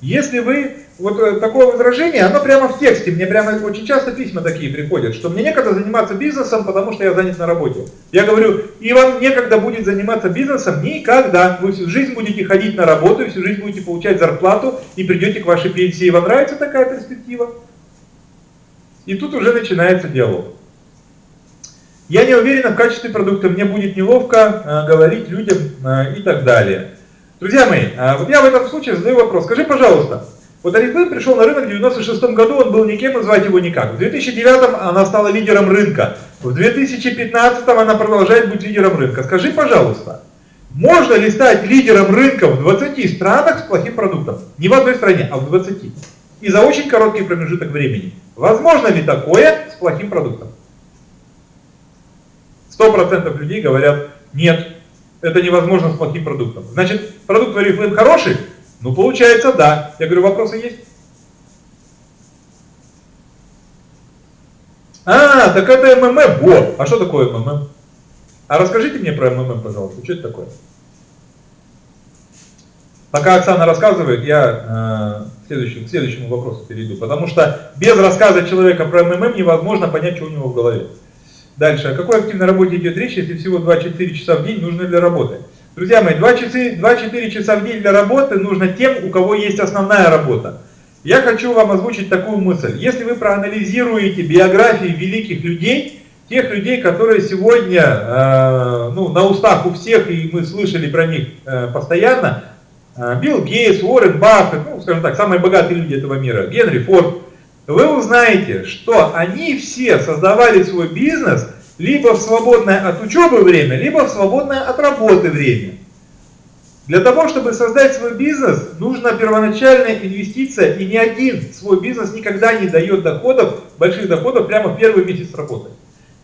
Если вы вот э, такое возражение, оно прямо в тексте, мне прямо очень часто письма такие приходят, что мне некогда заниматься бизнесом, потому что я занят на работе. Я говорю, и вам некогда будет заниматься бизнесом никогда. Вы всю жизнь будете ходить на работу, всю жизнь будете получать зарплату и придете к вашей пенсии. Вам нравится такая перспектива? И тут уже начинается диалог. Я не уверена в качестве продукта, мне будет неловко э, говорить людям э, и так далее. Друзья мои, э, вот я в этом случае задаю вопрос. Скажи, пожалуйста, вот Oriflame пришел на рынок в 96 году, он был никем и его никак. В 2009 она стала лидером рынка. В 2015 она продолжает быть лидером рынка. Скажи, пожалуйста, можно ли стать лидером рынка в 20 странах с плохим продуктом? Не в одной стране, а в 20. И за очень короткий промежуток времени. Возможно ли такое с плохим продуктом? 100% людей говорят, нет, это невозможно с плохим продуктом. Значит, продукт в Oriflame хороший? Ну, получается, да. Я говорю, вопросы есть? А, так это МММ. Вот. А что такое МММ? А расскажите мне про МММ, пожалуйста. Что это такое? Пока Оксана рассказывает, я э, следующему, к следующему вопросу перейду. Потому что без рассказа человека про МММ невозможно понять, что у него в голове. Дальше. О какой активной работе идет речь, если всего 2-4 часа в день нужны для работы? Друзья мои, 2-4 часа в день для работы нужно тем, у кого есть основная работа. Я хочу вам озвучить такую мысль. Если вы проанализируете биографии великих людей, тех людей, которые сегодня э, ну, на устах у всех, и мы слышали про них э, постоянно, Билл Гейтс, Уоррен Баффет, ну, скажем так, самые богатые люди этого мира, Генри Форд, вы узнаете, что они все создавали свой бизнес – либо в свободное от учебы время, либо в свободное от работы время. Для того, чтобы создать свой бизнес, нужна первоначальная инвестиция, и ни один свой бизнес никогда не дает доходов, больших доходов прямо в первый месяц работы.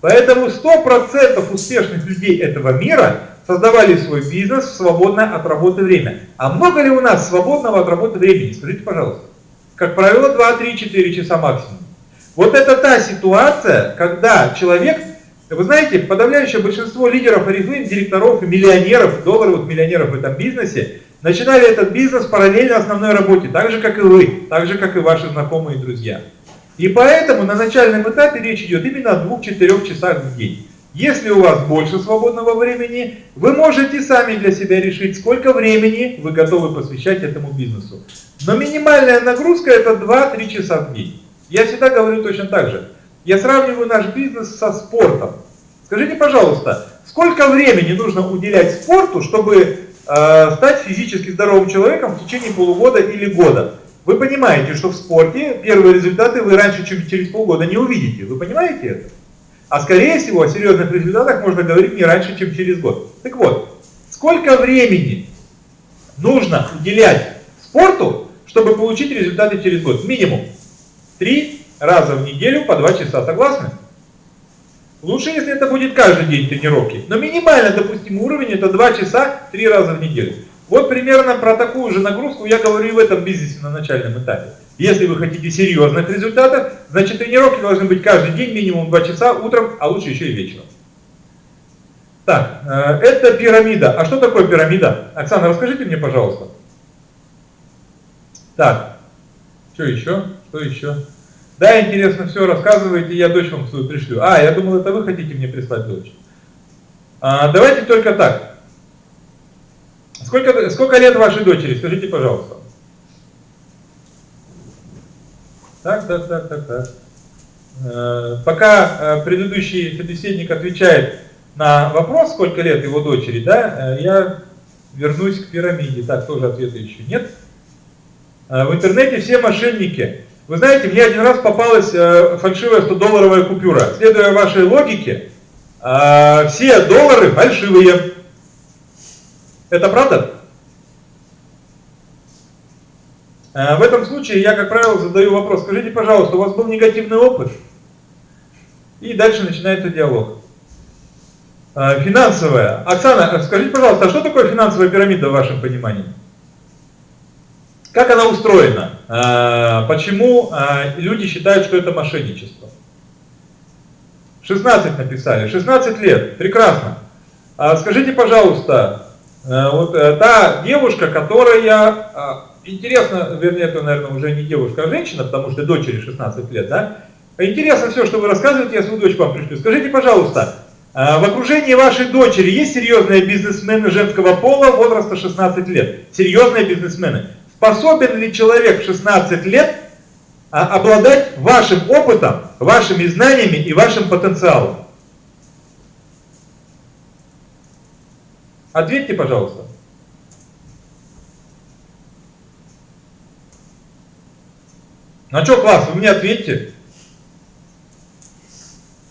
Поэтому 100% успешных людей этого мира создавали свой бизнес в свободное от работы время. А много ли у нас свободного от работы времени? Скажите, пожалуйста. Как правило, 2, 3, 4 часа максимум. Вот это та ситуация, когда человек вы знаете, подавляющее большинство лидеров Oriflame, директоров и миллионеров, долларовых миллионеров в этом бизнесе, начинали этот бизнес параллельно основной работе, так же, как и вы, так же, как и ваши знакомые и друзья. И поэтому на начальном этапе речь идет именно о 2-4 часах в день. Если у вас больше свободного времени, вы можете сами для себя решить, сколько времени вы готовы посвящать этому бизнесу. Но минимальная нагрузка это 2-3 часа в день. Я всегда говорю точно так же. Я сравниваю наш бизнес со спортом. Скажите, пожалуйста, сколько времени нужно уделять спорту, чтобы э, стать физически здоровым человеком в течение полугода или года? Вы понимаете, что в спорте первые результаты вы раньше, чем через полгода не увидите. Вы понимаете это? А скорее всего о серьезных результатах можно говорить не раньше, чем через год. Так вот, сколько времени нужно уделять спорту, чтобы получить результаты через год? Минимум. Три раза в неделю по 2 часа. Согласны? Лучше, если это будет каждый день тренировки. Но минимально допустимый уровень это 2 часа 3 раза в неделю. Вот примерно про такую же нагрузку я говорю и в этом бизнесе на начальном этапе. Если вы хотите серьезных результатов, значит тренировки должны быть каждый день минимум 2 часа утром, а лучше еще и вечером. Так, э, это пирамида. А что такое пирамида? Оксана, расскажите мне, пожалуйста. Так, что еще? Что еще? Да, интересно, все рассказываете, я дочь вам свою пришлю. А, я думал, это вы хотите мне прислать дочь. А, давайте только так. Сколько, сколько лет вашей дочери, скажите, пожалуйста. Так, так, так, так, так. Э, пока э, предыдущий собеседник отвечает на вопрос, сколько лет его дочери, да, э, я вернусь к пирамиде. Так, тоже ответа еще нет. В интернете все мошенники. Вы знаете, мне один раз попалась фальшивая 100-долларовая купюра. Следуя вашей логике, все доллары фальшивые. Это правда? Э, в этом случае я, как правило, задаю вопрос. Скажите, пожалуйста, у вас был негативный опыт? И дальше начинается диалог. Финансовая. Оксана, скажите, пожалуйста, а что такое финансовая пирамида в вашем понимании? Как она устроена? А, почему люди считают, что это мошенничество? 16 написали, 16 лет, прекрасно. А скажите, пожалуйста, Э, вот э, та девушка, которая, интересно, вернее, это, наверное, уже не девушка, а женщина, потому что дочери 16 лет, да? Интересно все, что вы рассказываете, я свою дочь вам пришлю. Скажите, пожалуйста, в окружении вашей дочери есть серьезные бизнесмены женского пола возраста 16 лет? Серьезные бизнесмены. Способен ли человек в 16 лет обладать вашим опытом, вашими знаниями и вашим потенциалом? Ответьте, пожалуйста. На что класс? Вы мне ответьте.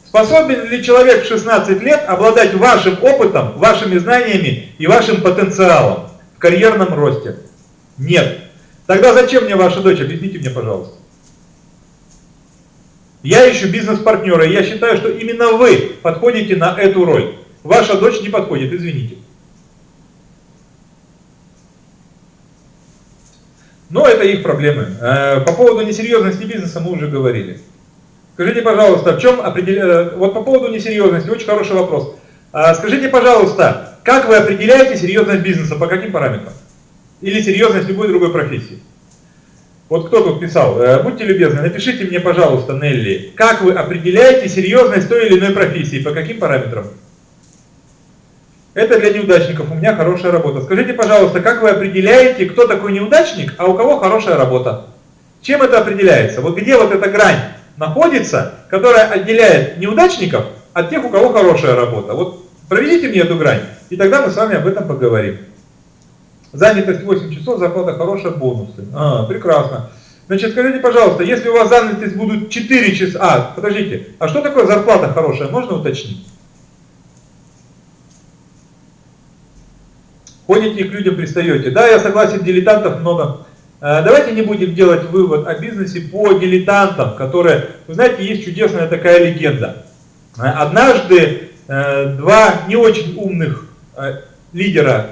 Способен ли человек в 16 лет обладать вашим опытом, вашими знаниями и вашим потенциалом в карьерном росте? Нет. Тогда зачем мне ваша дочь? Объясните мне, пожалуйста. Я ищу бизнес-партнера, и я считаю, что именно вы подходите на эту роль. Ваша дочь не подходит, извините. Но это их проблемы. Э, по поводу несерьезности бизнеса мы уже говорили. Скажите, пожалуйста, в чем определяется... Э, вот по поводу несерьезности, очень хороший вопрос. А, скажите, пожалуйста, как вы определяете серьезность бизнеса, по каким параметрам? Или серьезность любой другой профессии? Вот кто тут писал? Э, будьте любезны, напишите мне, пожалуйста, Нелли, как вы определяете серьезность той или иной профессии, по каким параметрам? Это для неудачников, у меня хорошая работа. Скажите, пожалуйста, как вы определяете, кто такой неудачник, а у кого хорошая работа? Чем это определяется? Вот где вот эта грань находится, которая отделяет неудачников от тех, у кого хорошая работа? Вот проведите мне эту грань, и тогда мы с вами об этом поговорим. Занятость 8 часов, зарплата хорошая, бонусы. А, прекрасно. Значит, скажите, пожалуйста, если у вас занятость будут 4 часа... А, подождите, а что такое зарплата хорошая, можно уточнить? Ходите к людям пристаете. Да, я согласен, дилетантов много. Э, давайте не будем делать вывод о бизнесе по дилетантам, которые, вы знаете, есть чудесная такая легенда. Э, однажды э, два не очень умных лидера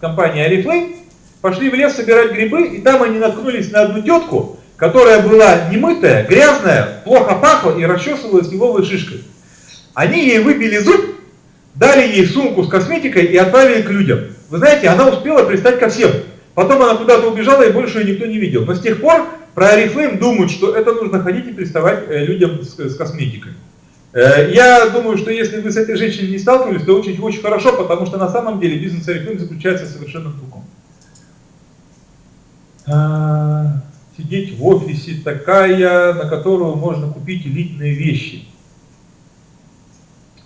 компании Oriflame пошли в лес собирать грибы, и там они наткнулись на одну тетку, которая была немытая, грязная, плохо пахла и расчесывалась лиловой шишкой. Они ей выбили зуб, дали ей сумку с косметикой и отправили к людям. Вы знаете, она успела пристать ко всем. Потом она куда-то убежала, и больше ее никто не видел. Но с тех пор про Oriflame думают, что это нужно ходить и приставать э, людям с, с косметикой. Э, я думаю, что если вы с этой женщиной не сталкивались, то очень, очень хорошо, потому что на самом деле бизнес Oriflame заключается совершенно в другом. А, сидеть в офисе такая, на которую можно купить элитные вещи.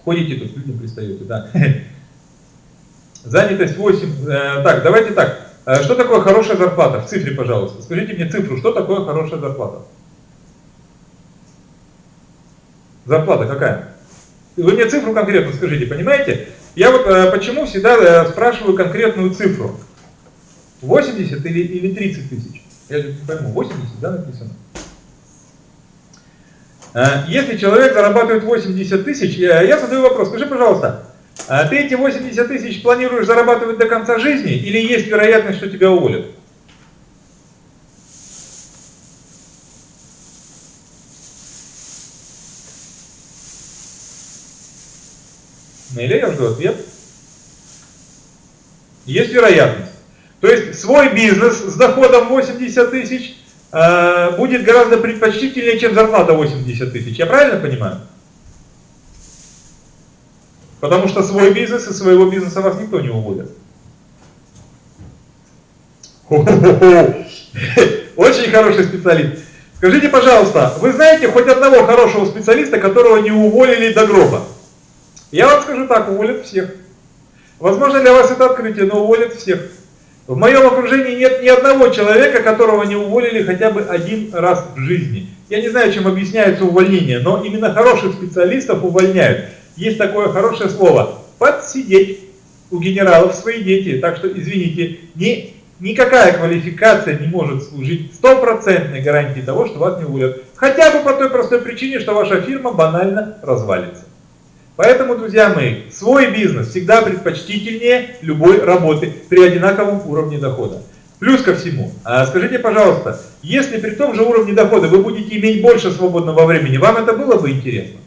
Ходите тут, людям пристаете, да. *laughs* Занятость 8. Э, так, давайте так. Э, что такое хорошая зарплата? В цифре, пожалуйста. Скажите мне цифру, что такое хорошая зарплата? Зарплата какая? Вы мне цифру конкретно скажите, понимаете? Я вот э, почему всегда спрашиваю конкретную цифру. 80 или, или 30 тысяч? Я не пойму, 80, да, написано? Если человек зарабатывает 80 тысяч, я задаю вопрос, скажи, пожалуйста, а ты эти 80 тысяч планируешь зарабатывать до конца жизни или есть вероятность, что тебя уволят? Или я жду ответ. Есть вероятность. То есть свой бизнес с доходом 80 тысяч э, будет гораздо предпочтительнее, чем зарплата 80 тысяч. Я правильно понимаю? Потому что свой бизнес и своего бизнеса вас никто не уволит. Очень хороший специалист. Скажите, пожалуйста, вы знаете хоть одного хорошего специалиста, которого не уволили до гроба? Я вам скажу так, уволят всех. Возможно, для вас это открытие, но уволят всех. В моем окружении нет ни одного человека, которого не уволили хотя бы один раз в жизни. Я не знаю, чем объясняется увольнение, но именно хороших специалистов увольняют есть такое хорошее слово «подсидеть». У генералов свои дети, так что, извините, ни, никакая квалификация не может служить стопроцентной гарантией того, что вас не уволят. Хотя бы по той простой причине, что ваша фирма банально развалится. Поэтому, друзья мои, свой бизнес всегда предпочтительнее любой работы при одинаковом уровне дохода. Плюс ко всему, а скажите, пожалуйста, если при том же уровне дохода вы будете иметь больше свободного времени, вам это было бы интересно?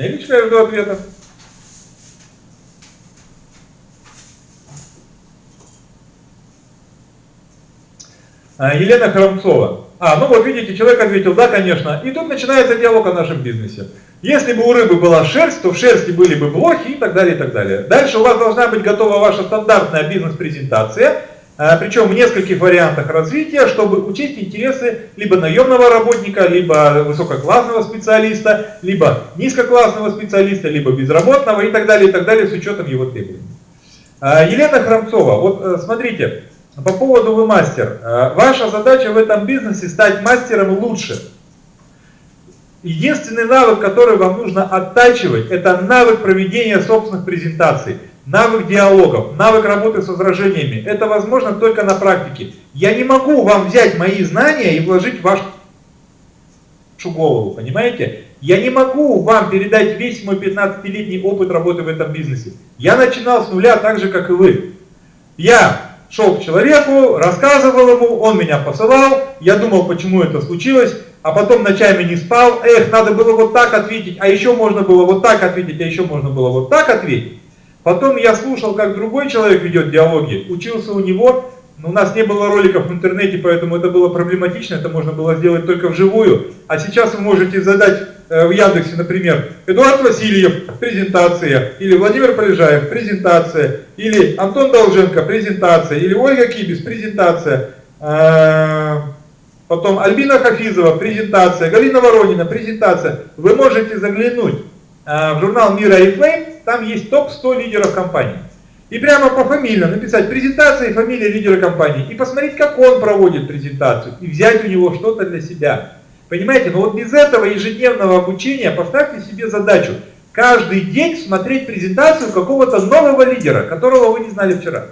Нелечка, я жду ответа. Елена Хромцова. А, ну вот видите, человек ответил, да, конечно. И тут начинается диалог о нашем бизнесе. Если бы у рыбы была шерсть, то в шерсти были бы блохи и так далее, и так далее. Дальше у вас должна быть готова ваша стандартная бизнес-презентация, причем в нескольких вариантах развития, чтобы учесть интересы либо наемного работника, либо высококлассного специалиста, либо низкоклассного специалиста, либо безработного и так далее, и так далее, с учетом его требований. А, Елена Храмцова, вот э, смотрите, по поводу вы мастер. Э, ваша задача в этом бизнесе стать мастером лучше. Единственный навык, который вам нужно оттачивать, это навык проведения собственных презентаций, навык диалогов, навык работы с возражениями. Это возможно только на практике. Я не могу вам взять мои знания и вложить в вашу голову, понимаете? Я не могу вам передать весь мой 15-летний опыт работы в этом бизнесе. Я начинал с нуля так же, как и вы. Я шел к человеку, рассказывал ему, он меня посылал, я думал, почему это случилось, а потом ночами не спал, эх, надо было вот так ответить, а еще можно было вот так ответить, а еще можно было вот так ответить. Потом я слушал, как другой человек ведет диалоги, учился у него, но у нас не было роликов в интернете, поэтому это было проблематично, это можно было сделать только вживую. А сейчас вы можете задать э, в Яндексе, например, Эдуард Васильев, презентация, или Владимир Полежаев, презентация, или Антон Долженко, презентация, или Ольга Кибис, презентация, э, потом Альбина Хафизова, презентация, Галина Воронина, презентация. Вы можете заглянуть э, в журнал Мира и Flame, там есть топ-100 лидеров компании. И прямо по фамилии написать презентация и фамилия лидера компании. И посмотреть, как он проводит презентацию. И взять у него что-то для себя. Понимаете, но вот без этого ежедневного обучения поставьте себе задачу. Каждый день смотреть презентацию какого-то нового лидера, которого вы не знали вчера.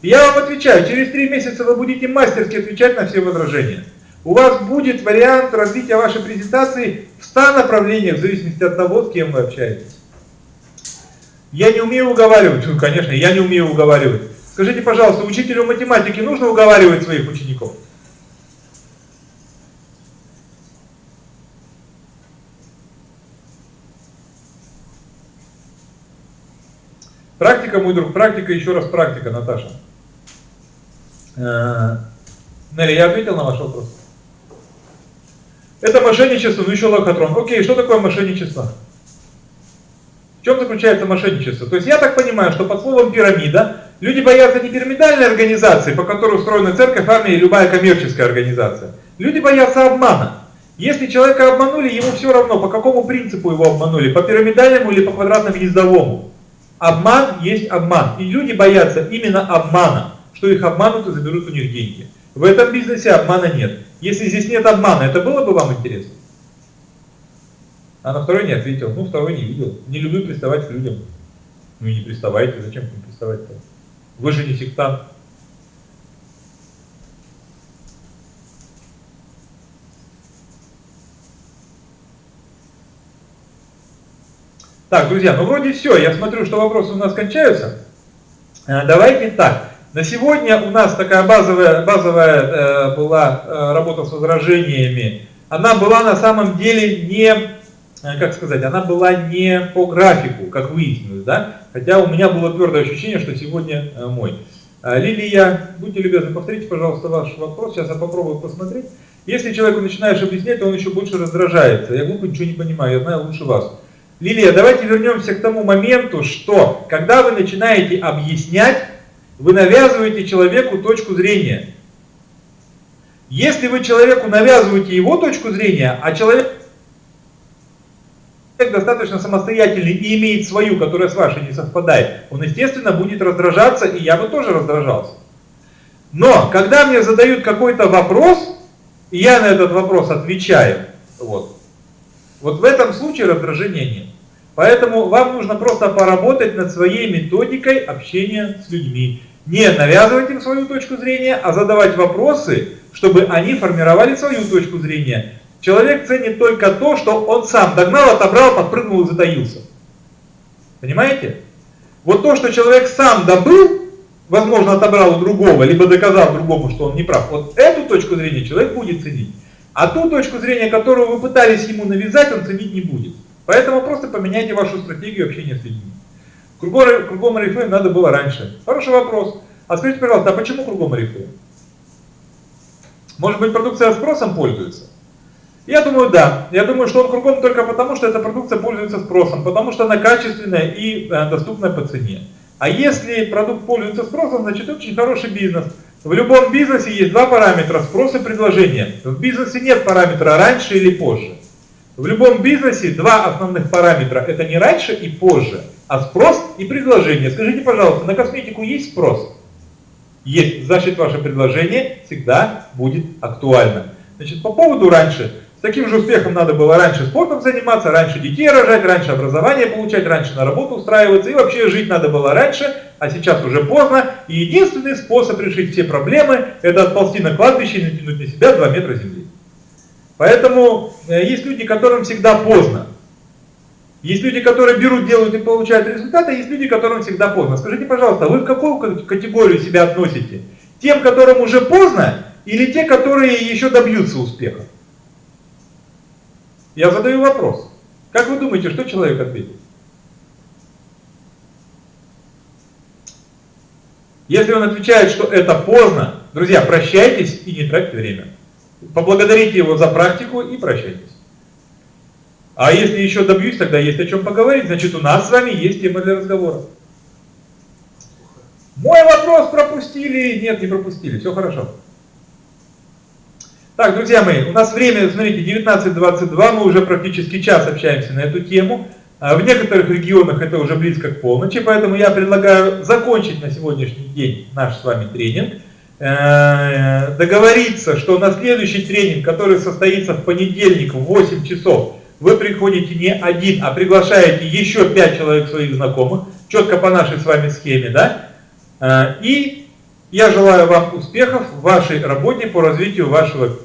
И я вам отвечаю, через три месяца вы будете мастерски отвечать на все возражения. У вас будет вариант развития вашей презентации в 100 направлениях, в зависимости от того, с кем вы общаетесь. Я не умею уговаривать. Ну, конечно, я не умею уговаривать. Скажите, пожалуйста, учителю математики нужно уговаривать своих учеников? Практика, мой друг, практика, еще раз практика, Наташа. Э, Нелли, я ответил на ваш вопрос? Это мошенничество, ну еще лохотрон. Окей, что такое мошенничество? Чем заключается мошенничество? То есть я так понимаю, что под словом пирамида люди боятся не пирамидальной организации, по которой устроена церковь, армия и любая коммерческая организация. Люди боятся обмана. Если человека обманули, ему все равно, по какому принципу его обманули, по пирамидальному или по квадратно-гнездовому. Обман есть обман. И люди боятся именно обмана, что их обманут и заберут у них деньги. В этом бизнесе обмана нет. Если здесь нет обмана, это было бы вам интересно? А на второй не ответил. Ну, второй не видел. Не люблю приставать к людям. Ну и не приставайте. Зачем к ним приставать-то? Вы же не сектант. Так, друзья, ну вроде все. Я смотрю, что вопросы у нас кончаются. Э, давайте так. На сегодня у нас такая базовая, базовая э, была э, работа с возражениями. Она была на самом деле не как сказать, она была не по графику, как выяснилось, да, хотя у меня было твердое ощущение, что сегодня э, мой. Э, Лилия, будьте любезны, повторите, пожалуйста, ваш вопрос, сейчас я попробую посмотреть. Если человеку начинаешь объяснять, то он еще больше раздражается. Я глупо ничего не понимаю, я знаю лучше вас. Лилия, давайте вернемся к тому моменту, что когда вы начинаете объяснять, вы навязываете человеку точку зрения. Если вы человеку навязываете его точку зрения, а человек достаточно самостоятельный и имеет свою, которая с вашей не совпадает, он, естественно, будет раздражаться, и я бы тоже раздражался. Но, когда мне задают какой-то вопрос, и я на этот вопрос отвечаю, вот, вот в этом случае раздражения нет. Поэтому вам нужно просто поработать над своей методикой общения с людьми. Не навязывать им свою точку зрения, а задавать вопросы, чтобы они формировали свою точку зрения. Человек ценит только то, что он сам догнал, отобрал, подпрыгнул и затаился. Понимаете? Вот то, что человек сам добыл, возможно, отобрал у другого, либо доказал другому, что он не прав, вот эту точку зрения человек будет ценить. А ту точку зрения, которую вы пытались ему навязать, он ценить не будет. Поэтому просто поменяйте вашу стратегию общения с людьми. Кругом, кругом Oriflame надо было раньше. Хороший вопрос. А скажите, пожалуйста, а почему кругом Oriflame? Может быть, продукция спросом пользуется? Я думаю, да. Я думаю, что он кругом только потому, что эта продукция пользуется спросом, потому что она качественная и э, доступная по цене. А если продукт пользуется спросом, значит очень хороший бизнес. В любом бизнесе есть два параметра, спрос и предложение. В бизнесе нет параметра раньше или позже. В любом бизнесе два основных параметра, это не раньше и позже, а спрос и предложение. Скажите, пожалуйста, на косметику есть спрос? Есть, значит ваше предложение всегда будет актуально. Значит, по поводу раньше, таким же успехом надо было раньше спортом заниматься, раньше детей рожать, раньше образование получать, раньше на работу устраиваться, и вообще жить надо было раньше, а сейчас уже поздно, и единственный способ решить все проблемы, это отползти на кладбище и натянуть на себя 2 метра земли. Поэтому э, есть люди, которым всегда поздно. Есть люди, которые берут, делают и получают результаты, а есть люди, которым всегда поздно. Скажите, пожалуйста, вы в какую категорию себя относите? Тем, которым уже поздно, или те, которые еще добьются успеха? Я задаю вопрос. Как вы думаете, что человек ответит? Если он отвечает, что это поздно, друзья, прощайтесь и не тратьте время. Поблагодарите его за практику и прощайтесь. А если еще добьюсь, тогда есть о чем поговорить, значит у нас с вами есть тема для разговора. Мой вопрос пропустили? Нет, не пропустили, все хорошо. Так, друзья мои, у нас время, смотрите, 19.22, мы уже практически час общаемся на эту тему. А в некоторых регионах это уже близко к полночи, поэтому я предлагаю закончить на сегодняшний день наш с вами тренинг. Э, договориться, что на следующий тренинг, который состоится в понедельник в 8 часов, вы приходите не один, а приглашаете еще 5 человек своих знакомых, четко по нашей с вами схеме, да? Э, и я желаю вам успехов в вашей работе по развитию вашего